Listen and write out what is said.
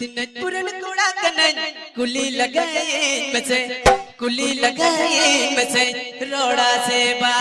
दिनपुरन कोड़ा कनन कुली लगाए बसे कुली लगाए बसे रोड़ा से बा।